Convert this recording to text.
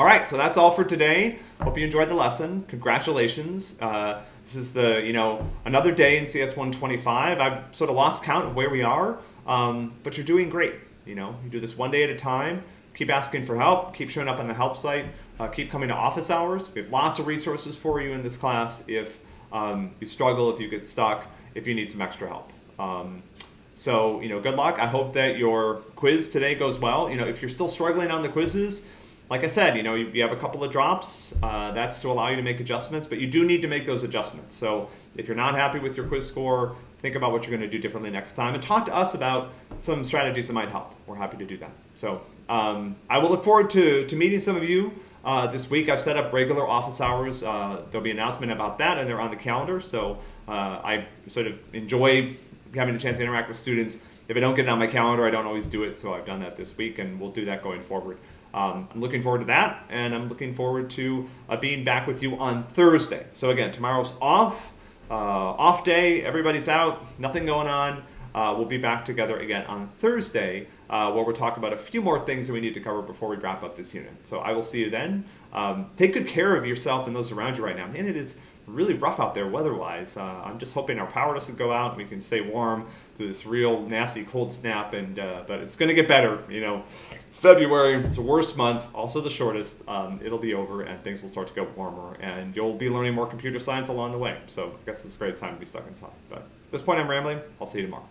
All right, so that's all for today. Hope you enjoyed the lesson. Congratulations. Uh, this is the, you know, another day in CS 125. I've sort of lost count of where we are, um, but you're doing great. You know, you do this one day at a time. Keep asking for help. Keep showing up on the help site. Uh, keep coming to office hours. We have lots of resources for you in this class if um, you struggle, if you get stuck, if you need some extra help. Um, so, you know, good luck. I hope that your quiz today goes well. You know, if you're still struggling on the quizzes, like I said, you know, you, you have a couple of drops. Uh, that's to allow you to make adjustments, but you do need to make those adjustments. So if you're not happy with your quiz score, think about what you're going to do differently next time and talk to us about some strategies that might help. We're happy to do that. So um, I will look forward to, to meeting some of you uh, this week. I've set up regular office hours. Uh, there'll be an announcement about that and they're on the calendar. So uh, I sort of enjoy having a chance to interact with students. If I don't get it on my calendar, I don't always do it. So I've done that this week and we'll do that going forward. Um, I'm looking forward to that, and I'm looking forward to uh, being back with you on Thursday. So again, tomorrow's off, uh, off day. Everybody's out, nothing going on. Uh, we'll be back together again on Thursday, uh, where we'll talk about a few more things that we need to cover before we wrap up this unit. So I will see you then. Um, take good care of yourself and those around you right now. Man, it is really rough out there weather-wise. Uh, I'm just hoping our power doesn't go out and we can stay warm through this real nasty cold snap. And uh, but it's going to get better. You know, February is the worst month, also the shortest. Um, it'll be over and things will start to get warmer, and you'll be learning more computer science along the way. So I guess it's a great time to be stuck inside. But at this point, I'm rambling. I'll see you tomorrow.